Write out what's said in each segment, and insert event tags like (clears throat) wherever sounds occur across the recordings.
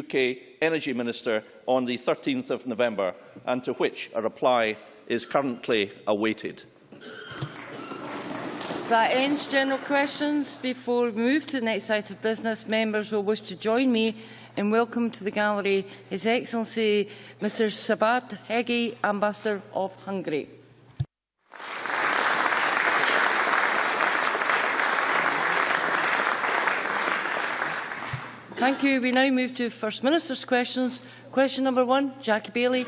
UK Energy Minister on the 13th of November and to which a reply is currently awaited. That ends general questions. Before we move to the next item of business, members will wish to join me in welcome to the gallery His Excellency Mr Sabat Hegi, Ambassador of Hungary. Thank you. We now move to First Minister's questions. Question number one, Jackie Baillie.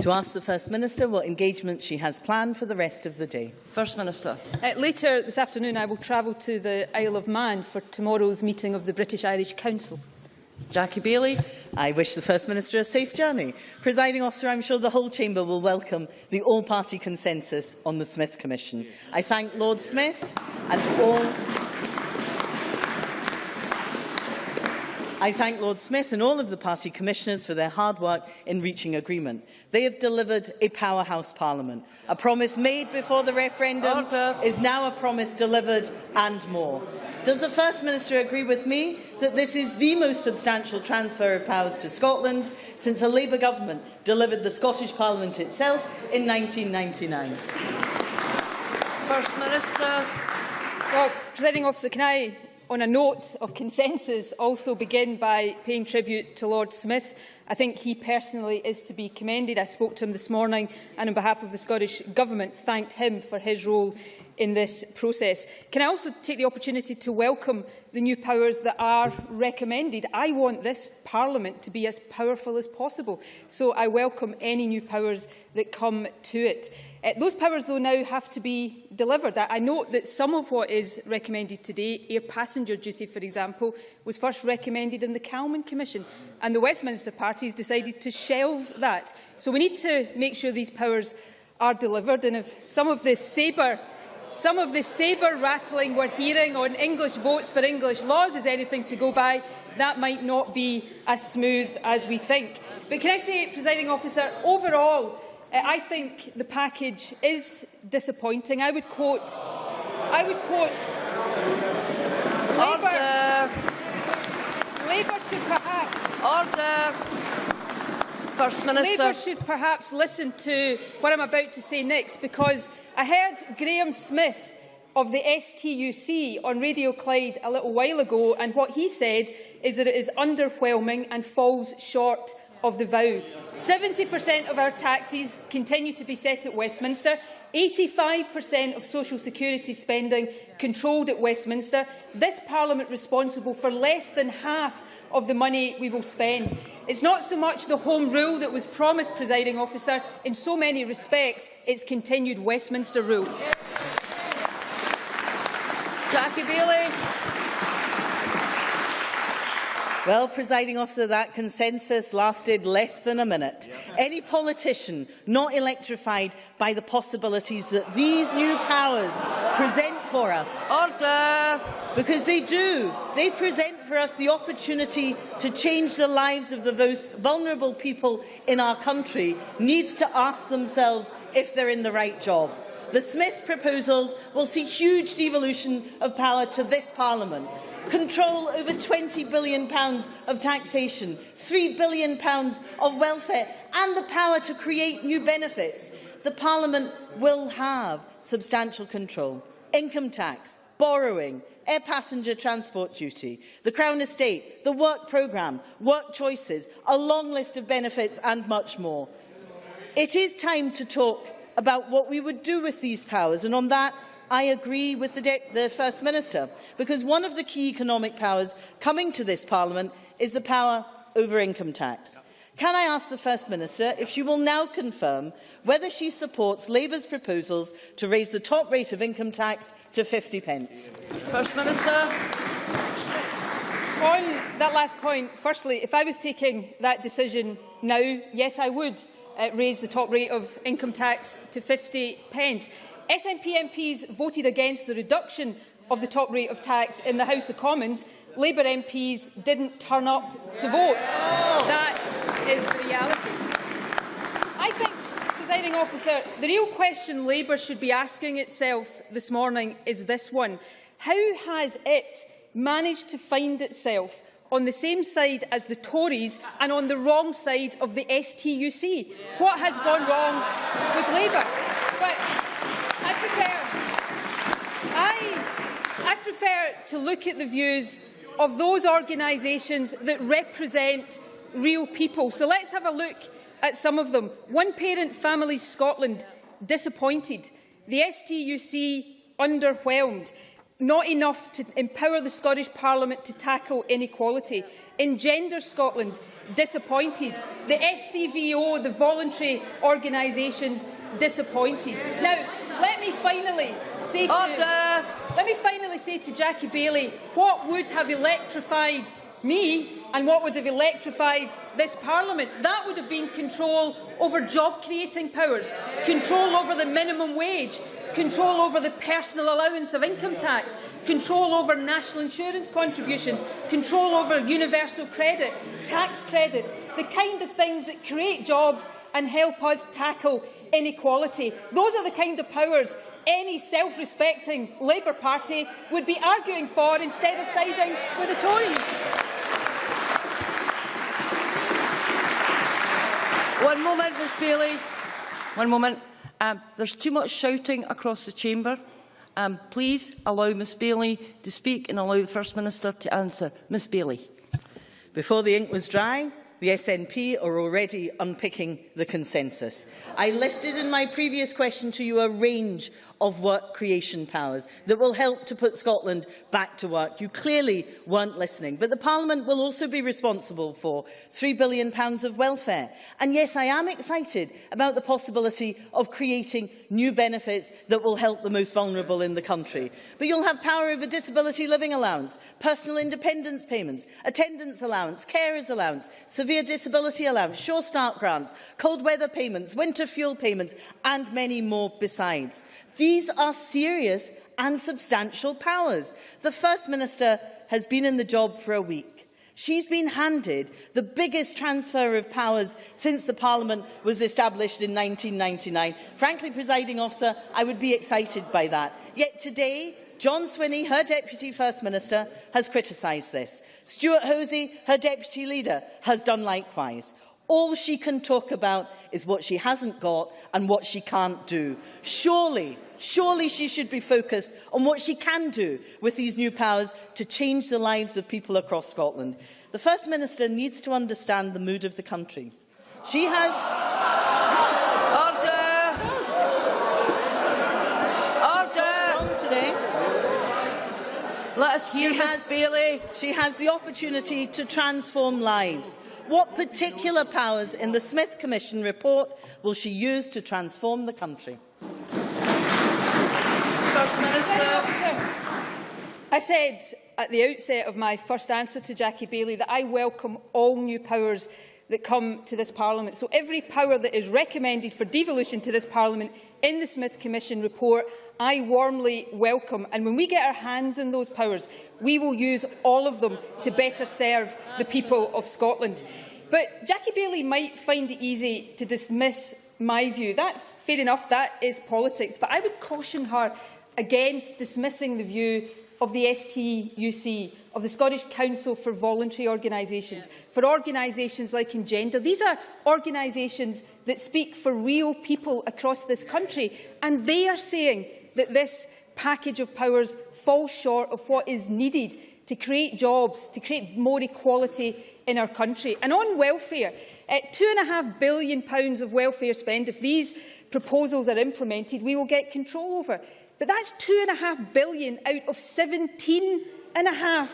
To ask the First Minister what engagement she has planned for the rest of the day. First Minister. Uh, later this afternoon I will travel to the Isle of Man for tomorrow's meeting of the British Irish Council. Jackie Baillie. I wish the First Minister a safe journey. Presiding officer, I'm sure the whole Chamber will welcome the all-party consensus on the Smith Commission. I thank Lord Smith and all I thank Lord Smith and all of the party commissioners for their hard work in reaching agreement. They have delivered a powerhouse parliament. A promise made before the referendum Order. is now a promise delivered and more. Does the First Minister agree with me that this is the most substantial transfer of powers to Scotland since a Labour government delivered the Scottish Parliament itself in 1999? First Minister. Well, Presiding Officer, can I on a note of consensus, also begin by paying tribute to Lord Smith. I think he personally is to be commended. I spoke to him this morning and on behalf of the Scottish Government thanked him for his role in this process. Can I also take the opportunity to welcome the new powers that are recommended? I want this Parliament to be as powerful as possible, so I welcome any new powers that come to it. Uh, those powers, though, now have to be delivered. I, I note that some of what is recommended today, air passenger duty, for example, was first recommended in the Calman Commission, and the Westminster parties decided to shelve that. So we need to make sure these powers are delivered, and if some of this sabre some of the sabre rattling we're hearing on English votes for English laws is anything to go by, that might not be as smooth as we think. But can I say, presiding officer, overall, Uh, I think the package is disappointing. I would quote, I would quote, Labour, Labour should perhaps Order. First Minister. Labour should perhaps listen to what I'm about to say next, because I heard Grahame Smith of the STUC on Radio Clyde a little while ago, and what he said is that it is underwhelming and falls short of the vow. 70% of our taxes continue to be set at Westminster. 85% of social security spending controlled at Westminster. This Parliament responsible for less than half of the money we will spend. It's not so much the Home Rule that was promised, presiding officer. In so many respects, it's continued Westminster rule. Jackie Baillie. Well, presiding officer, that consensus lasted less than a minute. Any politician not electrified by the possibilities that these new powers present for us. Order. Because they do. They present for us the opportunity to change the lives of the most vulnerable people in our country needs to ask themselves if they're in the right job. The Smith proposals will see huge devolution of power to this Parliament control over £20 billion of taxation, £3 billion of welfare and the power to create new benefits, the Parliament will have substantial control. Income tax, borrowing, air passenger transport duty, the Crown Estate, the work programme, work choices, a long list of benefits and much more. It is time to talk about what we would do with these powers, and on that I agree with the, the, First Minister, because one of the key economic powers coming to this Parliament is the power over income tax. Can I ask the First Minister if she will now confirm whether she supports Labour's proposals to raise the top rate of income tax to 50 pence? First Minister. On that last point, firstly, if I was taking that decision now, yes, I would uh, raise the top rate of income tax to 50 pence. SNP MPs voted against the reduction of the top rate of tax in the House of Commons. Labour MPs didn't turn up to vote. That is the reality. I think, presiding officer, the real question Labour should be asking itself this morning is this one. How has it managed to find itself on the same side as the Tories and on the wrong side of the STUC. What has gone wrong with Labour? Prefer to look at the views of those organisations that represent real people. So let's have a look at some of them. One Parent Families Scotland, disappointed. The STUC, underwhelmed. Not enough to empower the Scottish Parliament to tackle inequality. Engender Scotland, disappointed. The SCVO, the voluntary organisations, disappointed. Now, let me finally say to, let me finally say to Jackie Baillie, what would have electrified me and what would have electrified this Parliament. That would have been control over job-creating powers, control over the minimum wage, control over the personal allowance of income tax, control over national insurance contributions, control over universal credit, tax credits, the kind of things that create jobs and help us tackle inequality. Those are the kind of powers any self-respecting Labour Party would be arguing for instead of siding with the Tories. One moment, Ms Baillie. One moment. Um, there's too much shouting across the chamber. Um, please allow Ms Baillie to speak and allow the First Minister to answer. Ms Baillie. Before the ink was dry, the SNP are already unpicking the consensus. I listed in my previous question to you a range of work creation powers that will help to put Scotland back to work. You clearly weren't listening. But the Parliament will also be responsible for £3 billion of welfare. And yes, I am excited about the possibility of creating new benefits that will help the most vulnerable in the country. But you'll have power over disability living allowance, personal independence payments, attendance allowance, carers allowance, severe disability allowance, sure start grants, cold weather payments, winter fuel payments and many more besides. These are serious and substantial powers. The First Minister has been in the job for a week. She's been handed the biggest transfer of powers since the Parliament was established in 1999. Frankly, presiding officer, I would be excited by that. Yet today, John Swinney, her Deputy First Minister, has criticised this. Stewart Hosie, her Deputy Leader, has done likewise. All she can talk about is what she hasn't got and what she can't do. Surely, surely she should be focused on what she can do with these new powers to change the lives of people across Scotland. The First Minister needs to understand the mood of the country. She has... Let us hear she Ms has, Bailey. She has the opportunity to transform lives. What particular powers in the Smith Commission report will she use to transform the country? First Minister. I said at the outset of my first answer to Jackie Bailey that I welcome all new powers that come to this Parliament. So every power that is recommended for devolution to this Parliament in the Smith Commission report, I warmly welcome. And when we get our hands on those powers, we will use all of them to better serve the people of Scotland. But Jackie Baillie might find it easy to dismiss my view. That's fair enough, that is politics. But I would caution her against dismissing the view of the STUC, of the Scottish Council for Voluntary Organisations, for organisations like Engender. These are organisations that speak for real people across this country, and they are saying that this package of powers falls short of what is needed to create jobs, to create more equality in our country. And on welfare, at £2.5 billion of welfare spend, if these proposals are implemented, we will get control over. But that's £2.5 billion out of £17.5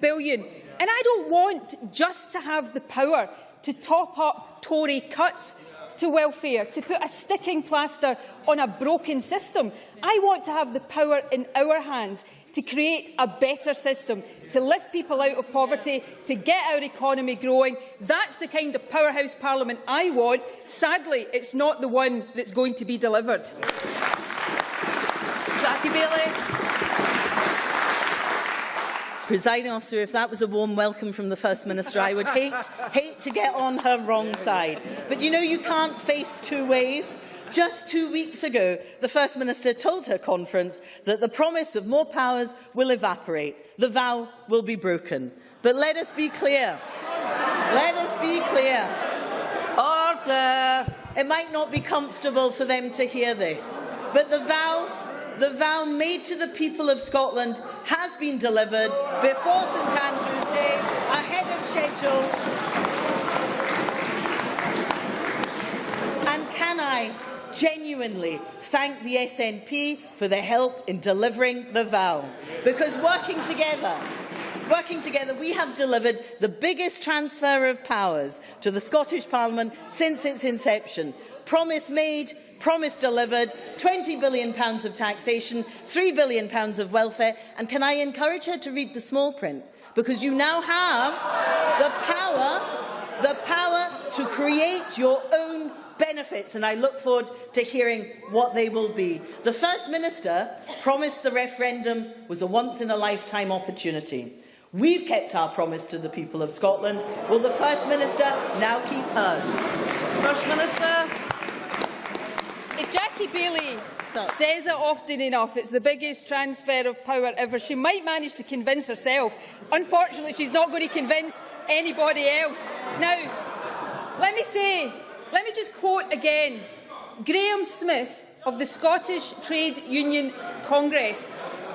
billion. And I don't want just to have the power to top up Tory cuts to welfare, to put a sticking plaster on a broken system. I want to have the power in our hands to create a better system, to lift people out of poverty, to get our economy growing. That's the kind of powerhouse parliament I want. Sadly, it's not the one that's going to be delivered. Jackie Baillie. Presiding officer, if that was a warm welcome from the First Minister, I would hate, hate to get on her wrong side. But you know you can't face two ways. Just two weeks ago, the First Minister told her conference that the promise of more powers will evaporate. The vow will be broken. But let us be clear. Let us be clear. Order. It might not be comfortable for them to hear this, but the vow, the vow made to the people of Scotland has been delivered before St Andrew's Day, ahead of schedule. And can I genuinely thank the SNP for their help in delivering the vow? Because working together, Working together, we have delivered the biggest transfer of powers to the Scottish Parliament since its inception. Promise made, promise delivered, £20 billion of taxation, £3 billion of welfare. And can I encourage her to read the small print? Because you now have the power, the power to create your own benefits, and I look forward to hearing what they will be. The First Minister promised the referendum was a once-in-a-lifetime opportunity. We've kept our promise to the people of Scotland. Will the First Minister now keep hers? First Minister. If Jackie Baillie So- says it often enough, it's the biggest transfer of power ever. She might manage to convince herself. Unfortunately, she's not going to convince anybody else. Now, let me say, let me just quote again Grahame Smith of the Scottish Trade Union Congress.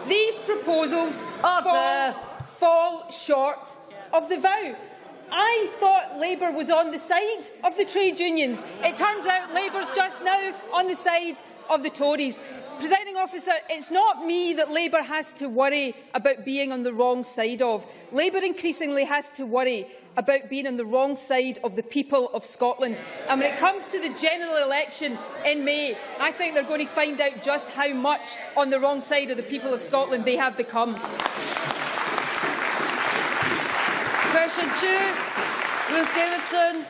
These proposals Order. Fall, short of the vow. I thought Labour was on the side of the trade unions. It turns out Labour's just now on the side of the Tories. Presiding officer, it's not me that Labour has to worry about being on the wrong side of. Labour increasingly has to worry about being on the wrong side of the people of Scotland. And when it comes to the general election in May, I think they're going to find out just how much on the wrong side of the people of Scotland they have become. Question two. Ruth Davidson.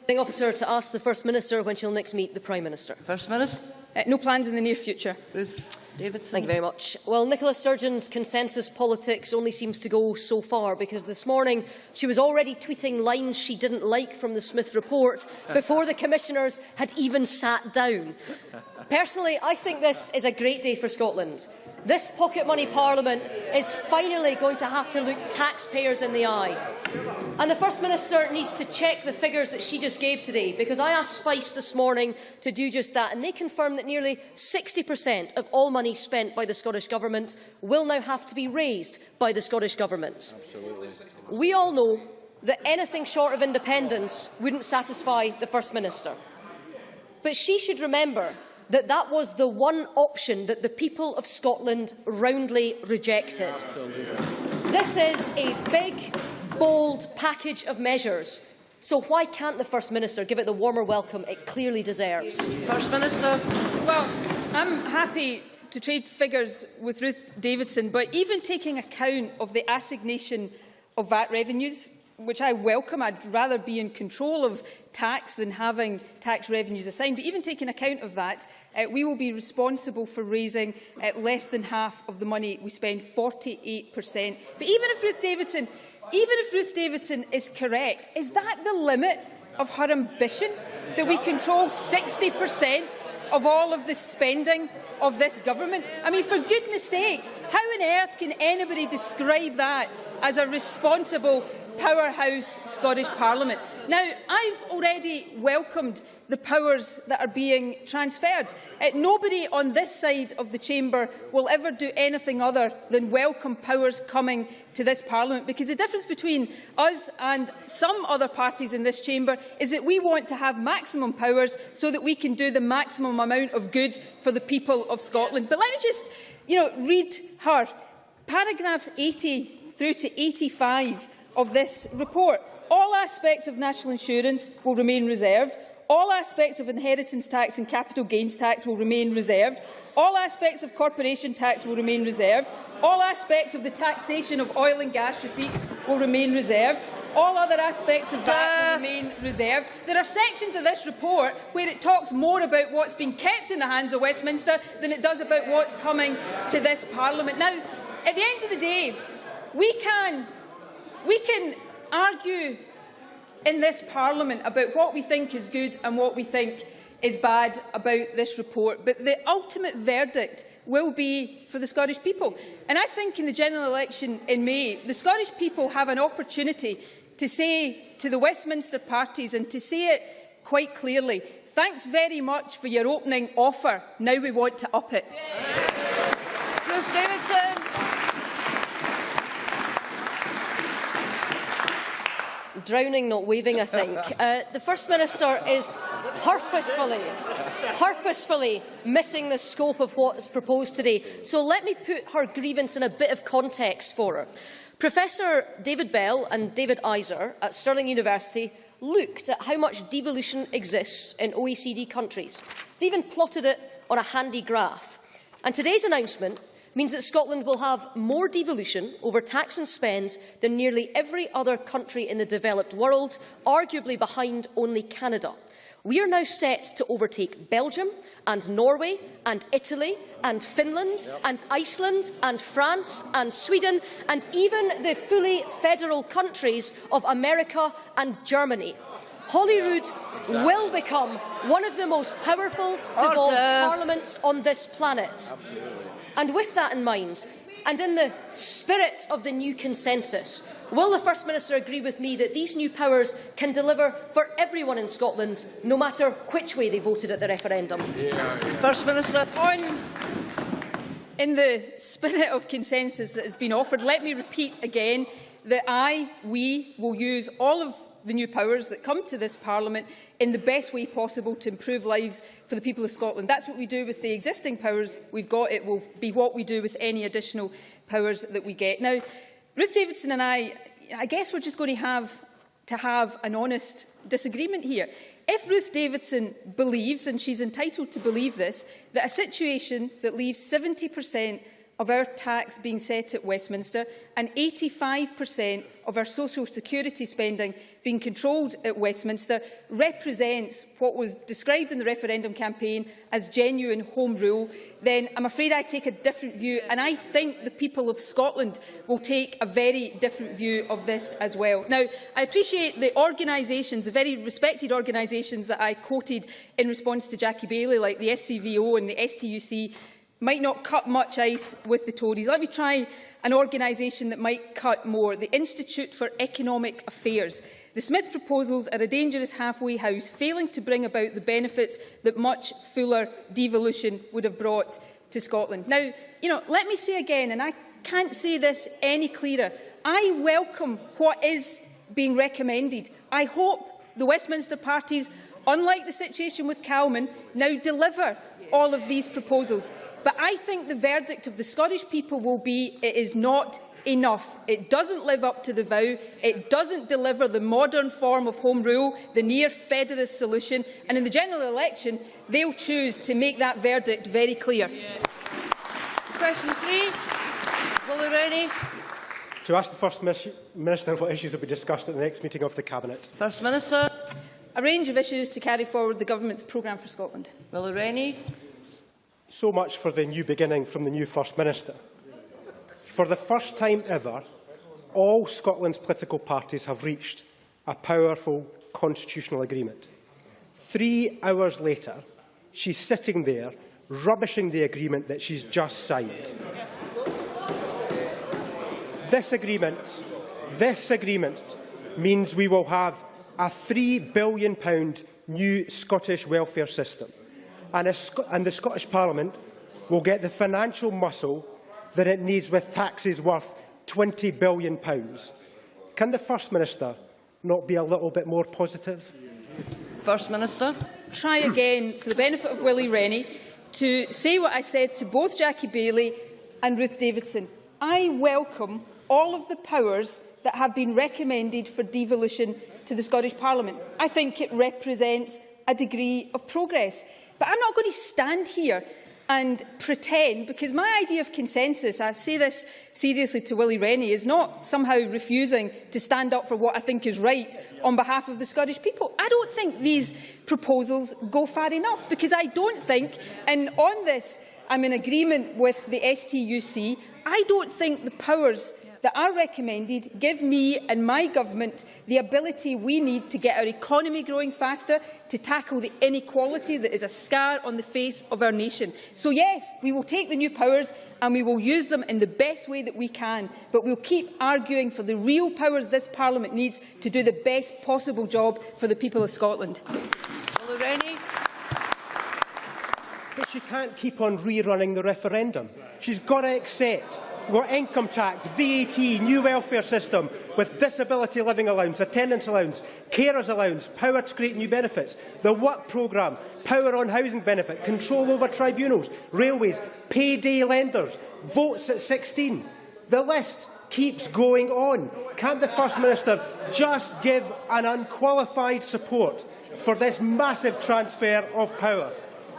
Presiding officer to ask the First Minister when she'll next meet the Prime Minister. First Minister. Uh, no plans in the near future. Ruth Davidson. Thank you very much. Well, Nicola Sturgeon's consensus politics only seems to go so far because this morning she was already tweeting lines she didn't like from the Smith report (laughs) before the commissioners had even sat down. Personally, I think this is a great day for Scotland. This pocket money parliament is finally going to have to look taxpayers in the eye. And the First Minister needs to check the figures that she just gave today, because I asked SPICe this morning to do just that, and they confirmed that nearly 60% of all money spent by the Scottish Government will now have to be raised by the Scottish Government. Absolutely. We all know that anything short of independence wouldn't satisfy the First Minister. But she should remember that that was the one option that the people of Scotland roundly rejected. This is a big, bold package of measures. So why can't the First Minister give it the warmer welcome it clearly deserves? First Minister. Well, I'm happy to trade figures with Ruth Davidson, but even taking account of the assignation of VAT revenues, which I welcome, I'd rather be in control of tax than having tax revenues assigned, but even taking account of that, uh, we will be responsible for raising uh, less than half of the money we spend, 48%. But even if Ruth Davidson, even if Ruth Davidson is correct, is that the limit of her ambition? That we control 60% of all of the spending of this government? I mean, for goodness sake, how on earth can anybody describe that as a responsible powerhouse Scottish Parliament? Now, I've already welcomed the powers that are being transferred. Uh, nobody on this side of the chamber will ever do anything other than welcome powers coming to this Parliament, because the difference between us and some other parties in this chamber is that we want to have maximum powers so that we can do the maximum amount of good for the people of Scotland. But let me just you know, read her paragraphs 80 through to 85 of this report. All aspects of national insurance will remain reserved. All aspects of inheritance tax and capital gains tax will remain reserved. All aspects of corporation tax will remain reserved. All aspects of the taxation of oil and gas receipts will remain reserved. All other aspects of that will uh. remain reserved. There are sections of this report where it talks more about what's been kept in the hands of Westminster than it does about what's coming to this Parliament. Now, at the end of the day, we can, we can argue in this Parliament about what we think is good and what we think is bad about this report, but the ultimate verdict will be for the Scottish people. And I think in the general election in May, the Scottish people have an opportunity to say to the Westminster parties and to say it quite clearly, thanks very much for your opening offer, now we want to up it. Ruth Davidson. Drowning, not waving, I think. (laughs) Uh, the First Minister is purposefully, purposefully missing the scope of what is proposed today. So let me put her grievance in a bit of context for her. Professor David Bell and David Eiser at Stirling University looked at how much devolution exists in OECD countries. They even plotted it on a handy graph. And today's announcement means that Scotland will have more devolution over tax and spend than nearly every other country in the developed world, arguably behind only Canada. We are now set to overtake Belgium and Norway and Italy and Finland yep. and Iceland and France and Sweden and even the fully federal countries of America and Germany. Holyrood exactly. will become one of the most powerful devolved parliaments on this planet. Absolutely. And with that in mind, and in the spirit of the new consensus, will the First Minister agree with me that these new powers can deliver for everyone in Scotland, no matter which way they voted at the referendum? Yeah. First Minister. On in the spirit of consensus that has been offered, let me repeat again that I, we, will use all of the new powers that come to this Parliament in the best way possible to improve lives for the people of Scotland. That's what we do with the existing powers we've got. It will be what we do with any additional powers that we get. Now, Ruth Davidson and I, I guess we're just going to have to have an honest disagreement here. If Ruth Davidson believes, and she's entitled to believe this, that a situation that leaves 70 per cent of our tax being set at Westminster and 85% of our social security spending being controlled at Westminster represents what was described in the referendum campaign as genuine home rule, then I'm afraid I take a different view and I think the people of Scotland will take a very different view of this as well. Now, I appreciate the organisations, the very respected organisations that I quoted in response to Jackie Baillie, like the SCVO and the STUC, might not cut much ice with the Tories. Let me try an organisation that might cut more, the Institute for Economic Affairs. The Smith proposals are a dangerous halfway house, failing to bring about the benefits that much fuller devolution would have brought to Scotland. Now, you know, let me say again, and I can't say this any clearer, I welcome what is being recommended. I hope the Westminster parties, unlike the situation with Calman, now deliver all of these proposals. But I think the verdict of the Scottish people will be it is not enough. It doesn't live up to the vow. It doesn't deliver the modern form of home rule, the near federalist solution. And in the general election, they'll choose to make that verdict very clear. Yeah. Question three. Willie Rennie. To ask the First Minister what issues will be discussed at the next meeting of the Cabinet. First Minister. A range of issues to carry forward the Government's programme for Scotland. Willie Rennie. So much for the new beginning from the new First Minister. For the first time ever, all Scotland's political parties have reached a powerful constitutional agreement. Three hours later, she's sitting there rubbishing the agreement that she's just signed. This agreement, this agreement means we will have a £3 billion new Scottish welfare system. And, and the Scottish Parliament will get the financial muscle that it needs with taxes worth £20 billion. Can the First Minister not be a little bit more positive? First Minister. Try again, for the benefit of Willie Rennie, to say what I said to both Jackie Bailey and Ruth Davidson. I welcome all of the powers that have been recommended for devolution to the Scottish Parliament. I think it represents a degree of progress. But I'm not going to stand here and pretend, because my idea of consensus, I say this seriously to Willie Rennie, is not somehow refusing to stand up for what I think is right on behalf of the Scottish people. I don't think these proposals go far enough, because I don't think, and on this I'm in agreement with the STUC, I don't think the powers that are recommended give me and my government the ability we need to get our economy growing faster, to tackle the inequality that is a scar on the face of our nation. So yes, we will take the new powers and we will use them in the best way that we can, but we'll keep arguing for the real powers this Parliament needs to do the best possible job for the people of Scotland. Mulroney. But she can't keep on rerunning the referendum. She's got to accept got income tax, VAT, new welfare system with disability living allowance, attendance allowance, carers allowance, power to create new benefits, the work programme, power on housing benefit, control over tribunals, railways, payday lenders, votes at 16. The list keeps going on. Can't the First Minister just give an unqualified support for this massive transfer of power?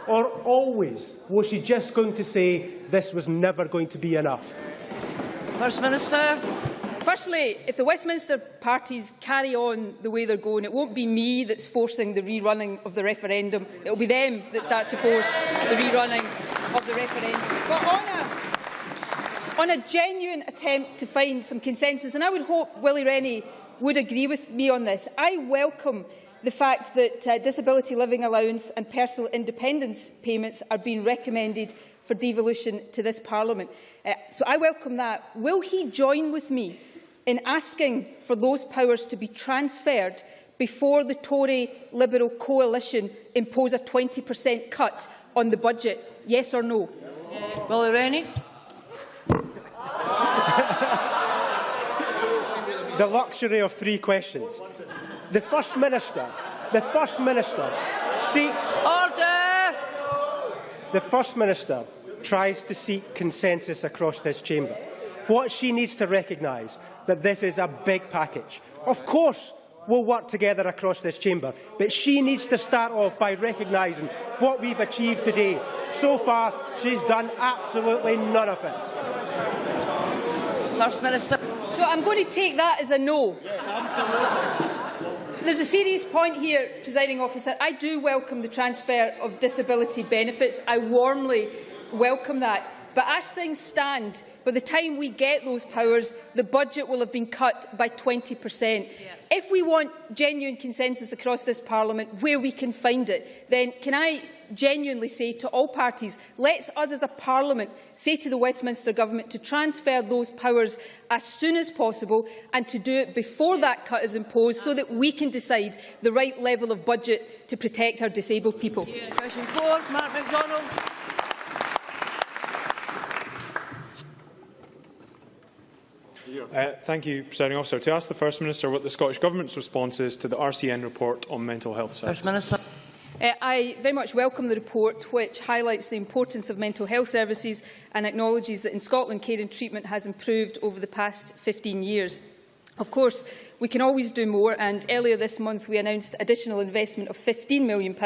Or always was she just going to say this was never going to be enough? First Minister. Firstly, if the Westminster parties carry on the way they're going, it won't be me that's forcing the rerunning of the referendum. It will be them that start to force the rerunning of the referendum. But on a, on a genuine attempt to find some consensus, and I would hope Willie Rennie would agree with me on this, I welcome the fact that uh, disability living allowance and personal independence payments are being recommended for devolution to this Parliament. Uh, so I welcome that. Will he join with me in asking for those powers to be transferred before the Tory Liberal coalition impose a 20% cut on the budget? Yes or no? Willie Rennie. the luxury of three questions. The First Minister, the First Minister seeks... Order! The First Minister tries to seek consensus across this chamber. What she needs to recognise that this is a big package. Of course, we'll work together across this chamber, but she needs to start off by recognising what we've achieved today. So far, she's done absolutely none of it. First Minister. So I'm going to take that as a no. There's a serious point here, presiding officer. I do welcome the transfer of disability benefits. I warmly welcome that. But as things stand, by the time we get those powers, the budget will have been cut by 20%. Yeah. If we want genuine consensus across this Parliament, where we can find it, then can I genuinely say to all parties, let's us as a Parliament say to the Westminster Government to transfer those powers as soon as possible and to do it before that cut is imposed so that we can decide the right level of budget to protect our disabled people. Yeah. Question four, Mark McDonald. Uh, thank you, Presiding Officer. To ask the First Minister what the Scottish Government's response is to the RCN report on mental health services. First Minister. Uh, I very much welcome the report, which highlights the importance of mental health services and acknowledges that in Scotland care and treatment has improved over the past 15 years. Of course, we can always do more, and earlier this month we announced additional investment of £15 million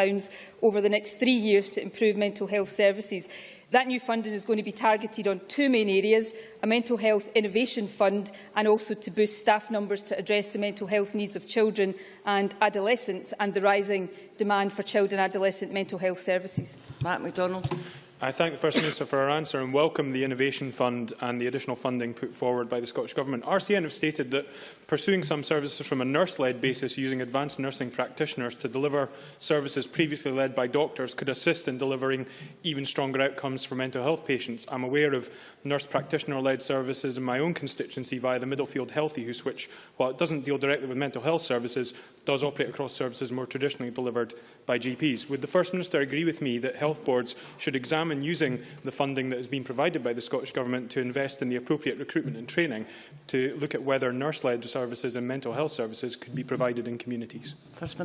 over the next three years to improve mental health services. That new funding is going to be targeted on two main areas, a mental health innovation fund and also to boost staff numbers to address the mental health needs of children and adolescents and the rising demand for child and adolescent mental health services. Mark MacDonald. I thank the First Minister for her answer and welcome the Innovation Fund and the additional funding put forward by the Scottish Government. RCN have stated that pursuing some services from a nurse-led basis using advanced nursing practitioners to deliver services previously led by doctors could assist in delivering even stronger outcomes for mental health patients. I'm aware of nurse practitioner-led services in my own constituency via the Middlefield Healthy House, which, while it doesn't deal directly with mental health services, does operate across services more traditionally delivered by GPs. Would the First Minister agree with me that health boards should examine using the funding that has been provided by the Scottish Government to invest in the appropriate recruitment and training to look at whether nurse-led services and mental health services could be provided in communities? First.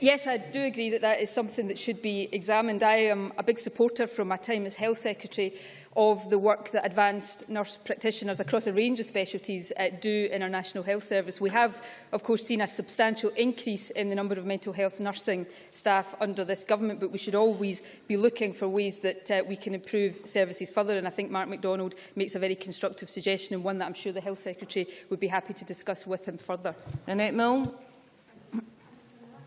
Yes, I do agree that that is something that should be examined. I am a big supporter from my time as Health Secretary of the work that advanced nurse practitioners across a range of specialties uh, do in our National Health Service. We have, of course, seen a substantial increase in the number of mental health nursing staff under this government, but we should always be looking for ways that uh, we can improve services further. And I think Mark McDonald makes a very constructive suggestion and one that I'm sure the Health Secretary would be happy to discuss with him further. Nanette Milne.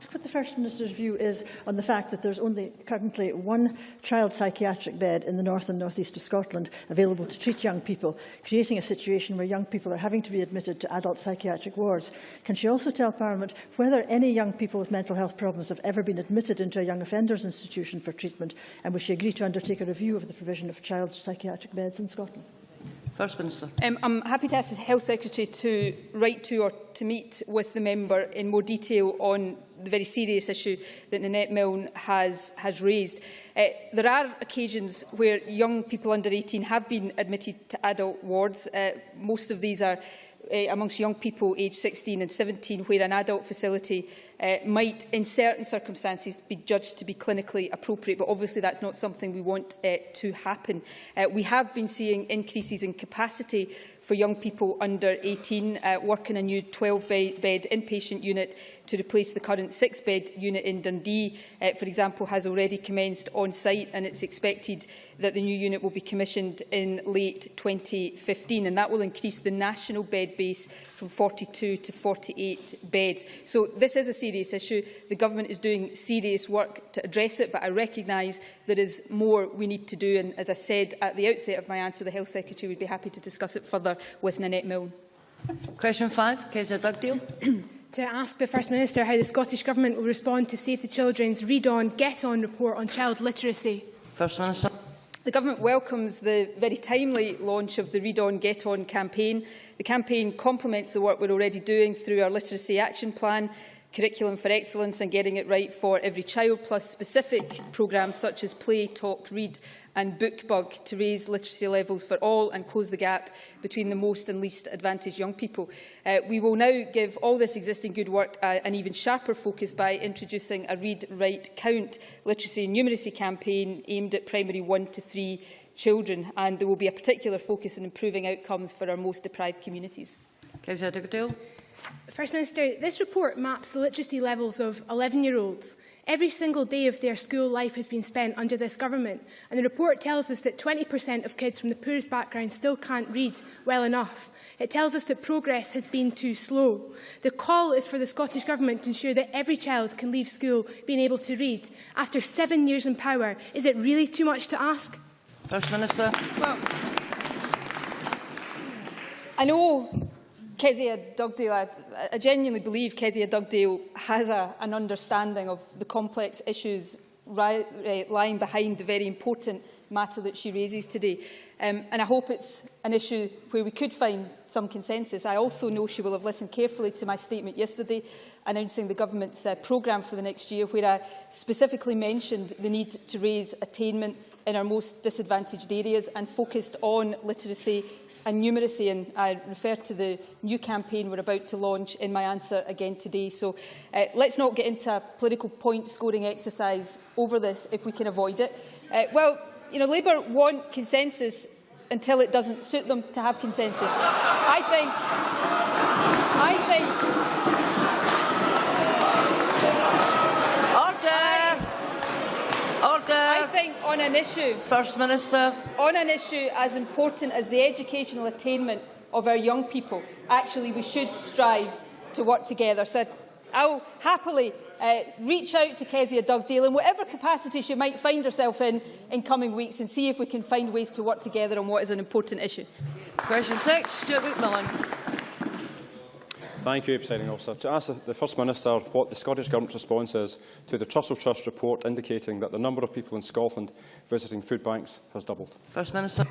what the First Minister's view is on the fact that there's only currently one child psychiatric bed in the north and north east of Scotland available to treat young people, creating a situation where young people are having to be admitted to adult psychiatric wards. Can she also tell Parliament whether any young people with mental health problems have ever been admitted into a young offenders institution for treatment, and will she agree to undertake a review of the provision of child psychiatric beds in Scotland? First Minister. Um, I'm happy to ask the Health Secretary to write to or to meet with the member in more detail on the very serious issue that Nanette Milne has, has raised. Uh, there are occasions where young people under 18 have been admitted to adult wards. Uh, most of these are uh, amongst young people aged 16 and 17, where an adult facility uh, might, in certain circumstances, be judged to be clinically appropriate. But obviously, that's not something we want uh, to happen. Uh, we have been seeing increases in capacity for young people under 18, uh, work in a new 12-bed inpatient unit to replace the current 6-bed unit in Dundee, uh, for example, has already commenced on site and it's expected that the new unit will be commissioned in late 2015 and that will increase the national bed base from 42 to 48 beds. So this is a serious issue. The Government is doing serious work to address it, but I recognise there is more we need to do. And as I said at the outset of my answer, the Health Secretary would be happy to discuss it further with Nanette Milne. Question five, Kezia Dugdale. (clears throat) to ask the First Minister how the Scottish Government will respond to Save the Children's Read On, Get On report on child literacy. First Minister. The Government welcomes the very timely launch of the Read On, Get On campaign. The campaign complements the work we're already doing through our Literacy Action Plan, Curriculum for Excellence and Getting It Right for Every Child, plus specific programmes such as Play, Talk, Read and BookBug to raise literacy levels for all and close the gap between the most and least advantaged young people. Uh, we will now give all this existing good work uh, an even sharper focus by introducing a Read, Write, Count literacy and numeracy campaign aimed at primary 1 to 3 children and there will be a particular focus on improving outcomes for our most deprived communities. Dugdale. First Minister, this report maps the literacy levels of 11-year-olds. Every single day of their school life has been spent under this government, and the report tells us that 20% of kids from the poorest backgrounds still can't read well enough. It tells us that progress has been too slow. The call is for the Scottish Government to ensure that every child can leave school being able to read. After seven years in power, is it really too much to ask? First Minister. Well, I know Kezia Dugdale, I, I genuinely believe Kezia Dugdale has a, an understanding of the complex issues uh, lying behind the very important matter that she raises today. Um, and I hope it's an issue where we could find some consensus. I also know she will have listened carefully to my statement yesterday announcing the government's uh, programme for the next year, where I specifically mentioned the need to raise attainment in our most disadvantaged areas and focused on literacy and numeracy, and I refer to the new campaign we're about to launch in my answer again today. So uh, let's not get into a political point-scoring exercise over this if we can avoid it. Uh, well, you know, Labour want consensus until it doesn't suit them to have consensus. I think, I think Order. I think on an issue, First Minister. on an issue as important as the educational attainment of our young people, actually we should strive to work together. So I'll happily uh, reach out to Kezia Dugdale in whatever capacity she might find herself in in coming weeks and see if we can find ways to work together on what is an important issue. Question six, Stuart McMillan. Thank you, Presiding Officer. To ask the First Minister what the Scottish Government's response is to the Trussell Trust report indicating that the number of people in Scotland visiting food banks has doubled. First Minister.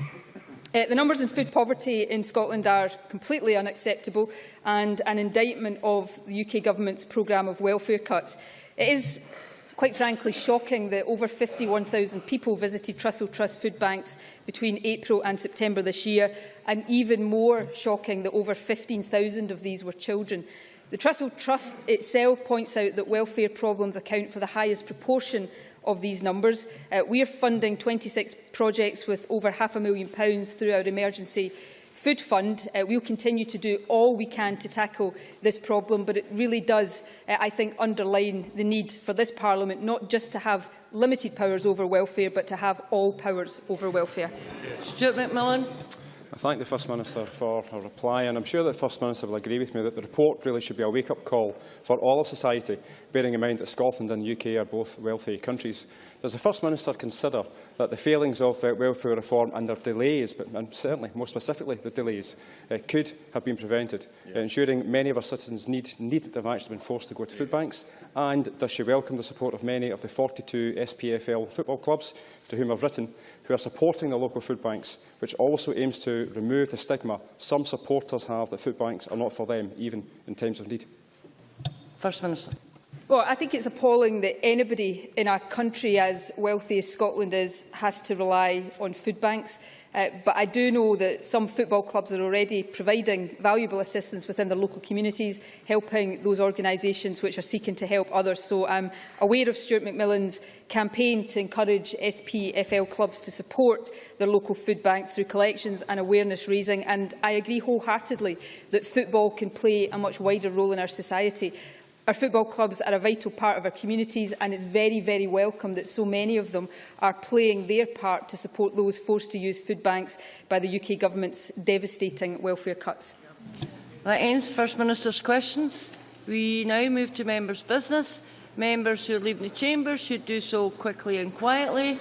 Uh, the numbers in food poverty in Scotland are completely unacceptable and an indictment of the UK Government's programme of welfare cuts. It is quite frankly shocking that over 51,000 people visited Trussell Trust food banks between April and September this year, and even more shocking that over 15,000 of these were children. The Trussell Trust itself points out that welfare problems account for the highest proportion of these numbers. Uh, we are funding 26 projects with over half a million pounds through our emergency food fund. Uh, we'll continue to do all we can to tackle this problem, but it really does, uh, I think, underline the need for this Parliament not just to have limited powers over welfare, but to have all powers over welfare. Stuart McMillan. I thank the First Minister for her reply, and I'm sure that the First Minister will agree with me that the report really should be a wake-up call for all of society, bearing in mind that Scotland and the UK are both wealthy countries. Does the First Minister consider that the failings of uh, welfare reform and their delays, but and certainly more specifically the delays, uh, could have been prevented, yeah. uh, ensuring many of our citizens need, need to have actually been forced to go to food banks? And does she welcome the support of many of the 42 SPFL football clubs to whom I've written, who are supporting the local food banks, which also aims to remove the stigma some supporters have that food banks are not for them, even in times of need? First Minister. Well, I think it's appalling that anybody in a country, as wealthy as Scotland is, has to rely on food banks. Uh, but I do know that some football clubs are already providing valuable assistance within their local communities, helping those organisations which are seeking to help others. So I'm aware of Stuart McMillan's campaign to encourage SPFL clubs to support their local food banks through collections and awareness raising. And I agree wholeheartedly that football can play a much wider role in our society. Our football clubs are a vital part of our communities and it's very, very welcome that so many of them are playing their part to support those forced to use food banks by the UK Government's devastating welfare cuts. That ends First Minister's questions. We now move to members' business. Members who leave the chamber should do so quickly and quietly.